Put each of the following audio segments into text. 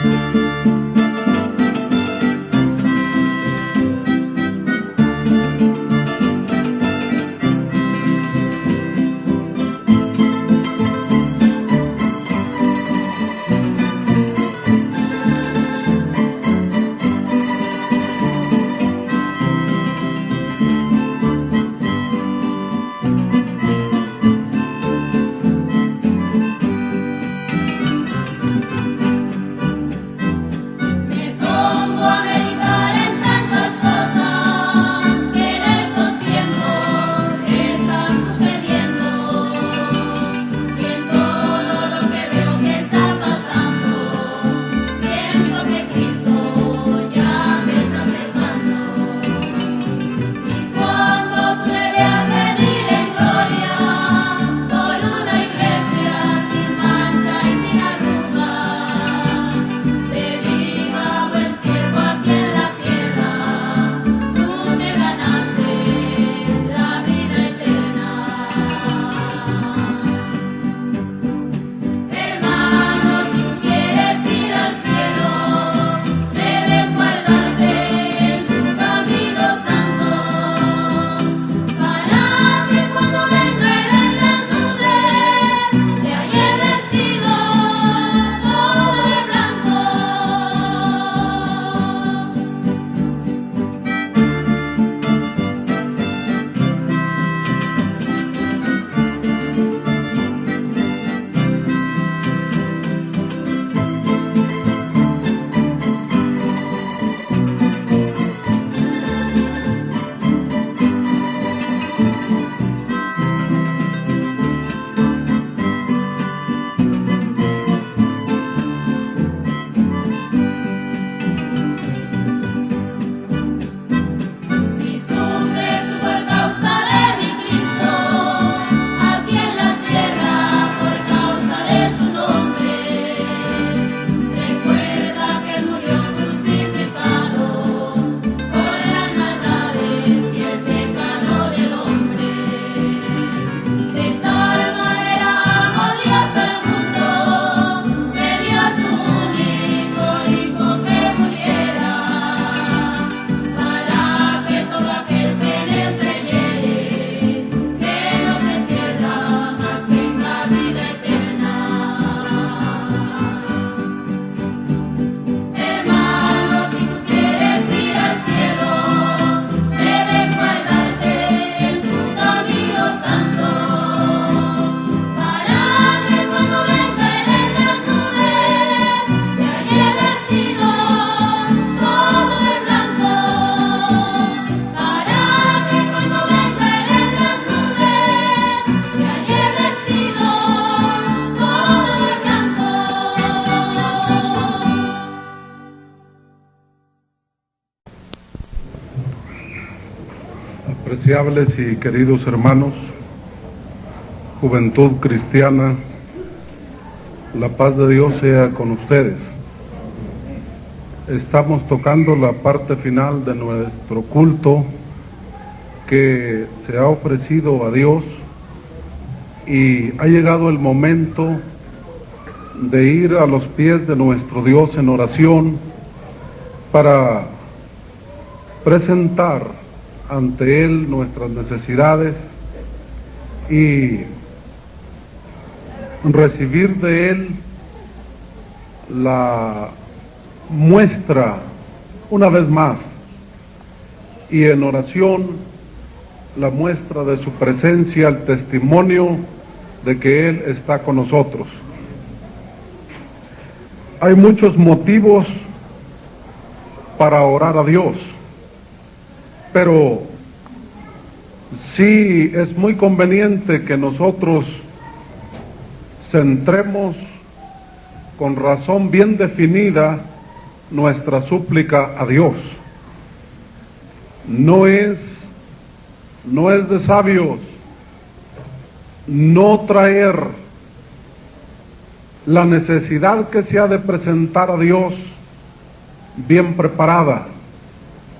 Música apreciables y queridos hermanos, juventud cristiana, la paz de Dios sea con ustedes. Estamos tocando la parte final de nuestro culto que se ha ofrecido a Dios y ha llegado el momento de ir a los pies de nuestro Dios en oración para presentar ante Él nuestras necesidades y recibir de Él la muestra una vez más y en oración la muestra de su presencia, el testimonio de que Él está con nosotros. Hay muchos motivos para orar a Dios. Pero sí es muy conveniente que nosotros centremos con razón bien definida nuestra súplica a Dios. No es, no es de sabios no traer la necesidad que se ha de presentar a Dios bien preparada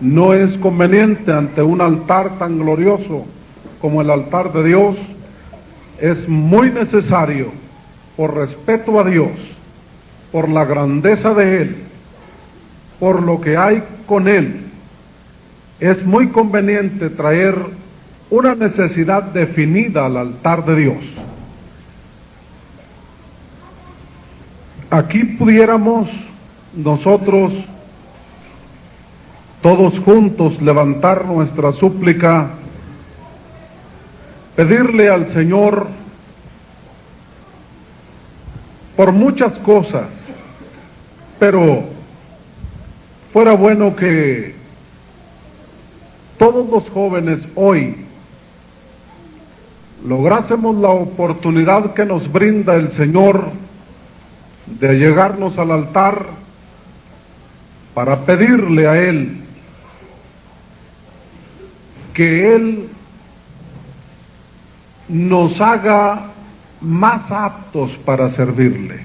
no es conveniente ante un altar tan glorioso como el altar de Dios, es muy necesario, por respeto a Dios, por la grandeza de Él, por lo que hay con Él, es muy conveniente traer una necesidad definida al altar de Dios. Aquí pudiéramos nosotros todos juntos levantar nuestra súplica, pedirle al Señor por muchas cosas, pero fuera bueno que todos los jóvenes hoy lográsemos la oportunidad que nos brinda el Señor de llegarnos al altar para pedirle a Él que Él nos haga más aptos para servirle,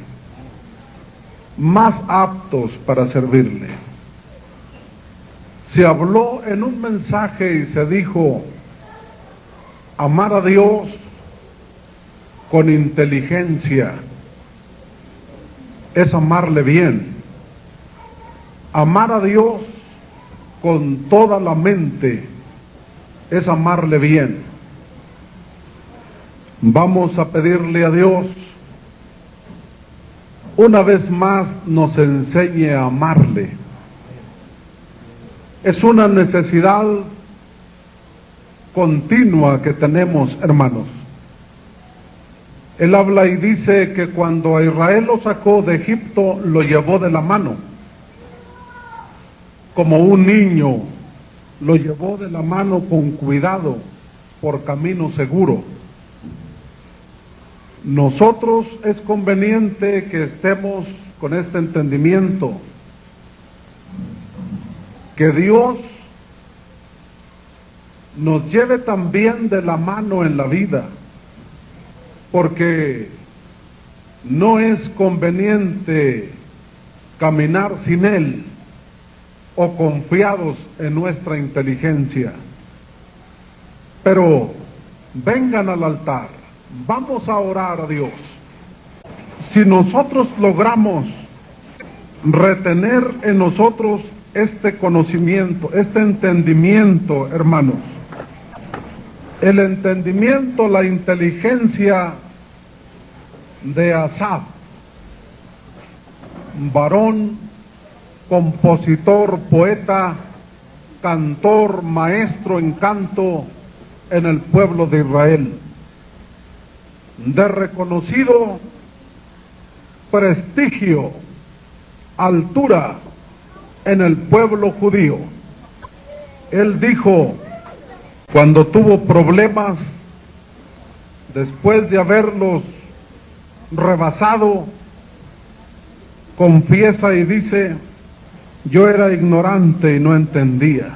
más aptos para servirle. Se habló en un mensaje y se dijo, amar a Dios con inteligencia es amarle bien. Amar a Dios con toda la mente es amarle bien. Vamos a pedirle a Dios una vez más nos enseñe a amarle. Es una necesidad continua que tenemos, hermanos. Él habla y dice que cuando a Israel lo sacó de Egipto, lo llevó de la mano. Como un niño, lo llevó de la mano con cuidado, por camino seguro. Nosotros es conveniente que estemos con este entendimiento, que Dios nos lleve también de la mano en la vida porque no es conveniente caminar sin Él o confiados en nuestra inteligencia. Pero vengan al altar, vamos a orar a Dios. Si nosotros logramos retener en nosotros este conocimiento, este entendimiento, hermanos, el entendimiento, la inteligencia de Asaf, varón, compositor, poeta, cantor, maestro en canto en el pueblo de Israel, de reconocido prestigio, altura en el pueblo judío. Él dijo, cuando tuvo problemas, después de haberlos rebasado, confiesa y dice, yo era ignorante y no entendía.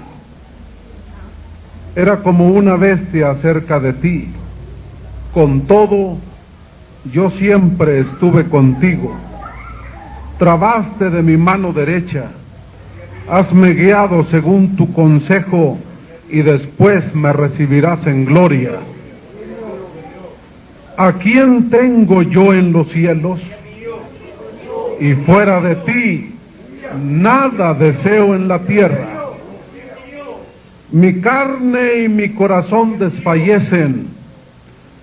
Era como una bestia acerca de ti. Con todo, yo siempre estuve contigo. Trabaste de mi mano derecha. Hasme guiado según tu consejo y después me recibirás en gloria. ¿A quién tengo yo en los cielos? Y fuera de ti, nada deseo en la tierra. Mi carne y mi corazón desfallecen,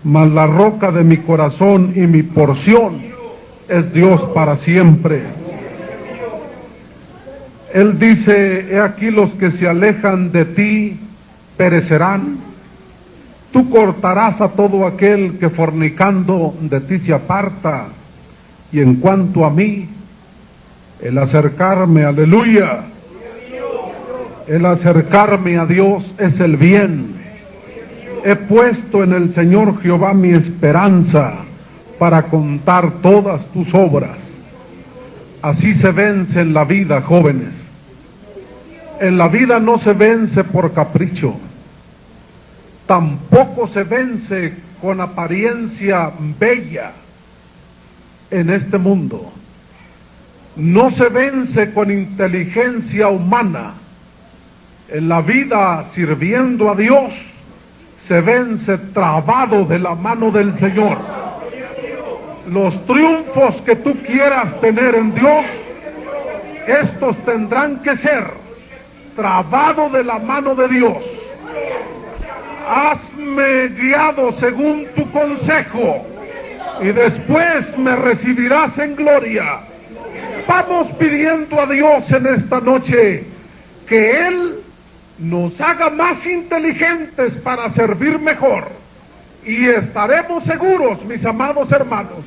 mas la roca de mi corazón y mi porción es Dios para siempre. Él dice, he aquí los que se alejan de ti perecerán. Tú cortarás a todo aquel que fornicando de ti se aparta. Y en cuanto a mí, el acercarme, aleluya, el acercarme a Dios es el bien. He puesto en el Señor Jehová mi esperanza para contar todas tus obras. Así se vence en la vida, jóvenes. En la vida no se vence por capricho tampoco se vence con apariencia bella en este mundo. No se vence con inteligencia humana. En la vida sirviendo a Dios se vence trabado de la mano del Señor. los triunfos que tú quieras tener en Dios, estos tendrán que ser trabados de la mano de Dios. Hazme guiado según tu consejo y después me recibirás en gloria. Vamos pidiendo a Dios en esta noche que Él nos haga más inteligentes para servir mejor. Y estaremos seguros, mis amados hermanos.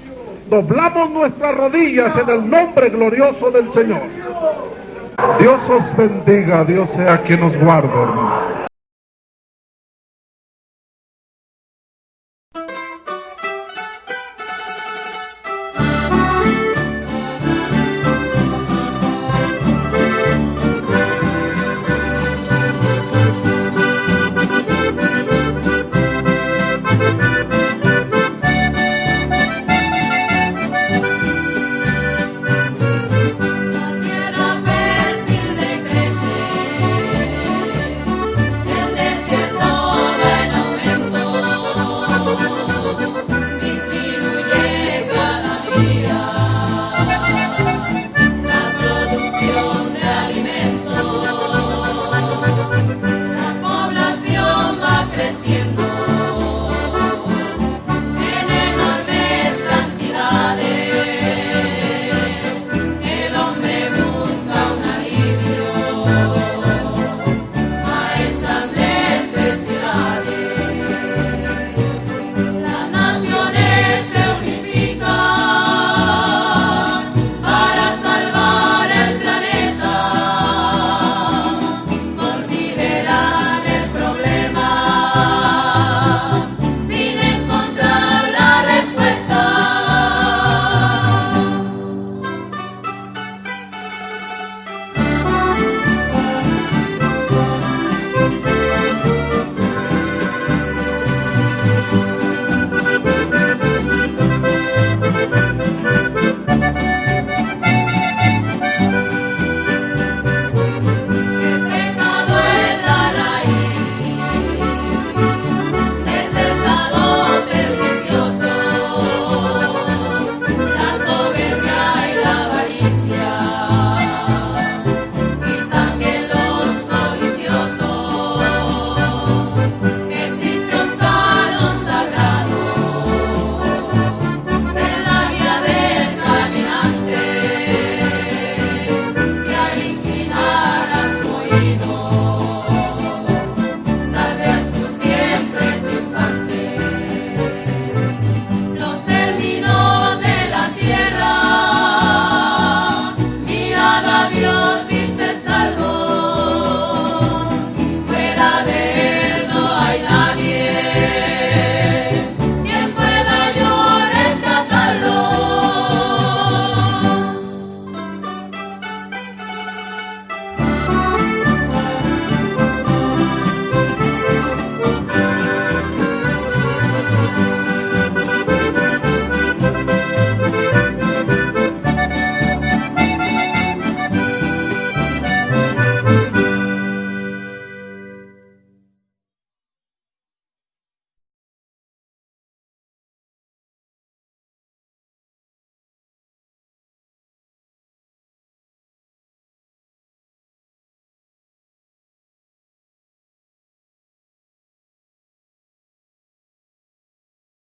Doblamos nuestras rodillas en el nombre glorioso del Señor. Dios os bendiga, Dios sea quien nos guarde.